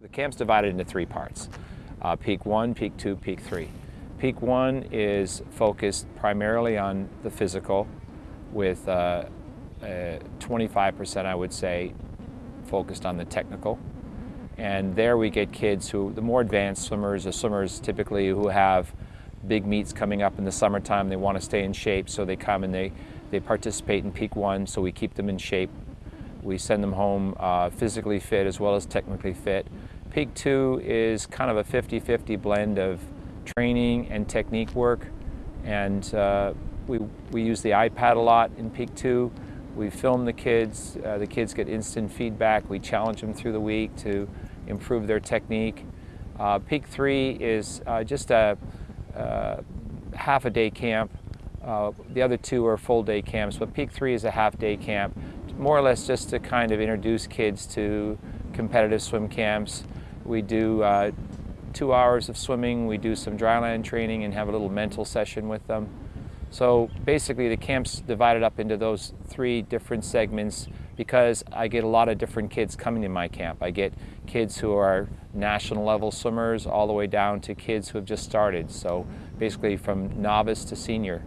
The camp's divided into three parts, uh, peak one, peak two, peak three. Peak one is focused primarily on the physical with 25% uh, uh, I would say focused on the technical. And there we get kids who, the more advanced swimmers, the swimmers typically who have big meets coming up in the summertime, they want to stay in shape, so they come and they, they participate in peak one, so we keep them in shape. We send them home uh, physically fit as well as technically fit. Peak 2 is kind of a 50-50 blend of training and technique work. And uh, we, we use the iPad a lot in Peak 2. We film the kids. Uh, the kids get instant feedback. We challenge them through the week to improve their technique. Uh, Peak 3 is uh, just a uh, half a day camp. Uh, the other two are full day camps, but Peak 3 is a half day camp, more or less just to kind of introduce kids to competitive swim camps. We do uh, two hours of swimming, we do some dryland training and have a little mental session with them. So basically the camp's divided up into those three different segments because I get a lot of different kids coming to my camp. I get kids who are national level swimmers all the way down to kids who have just started. So basically from novice to senior.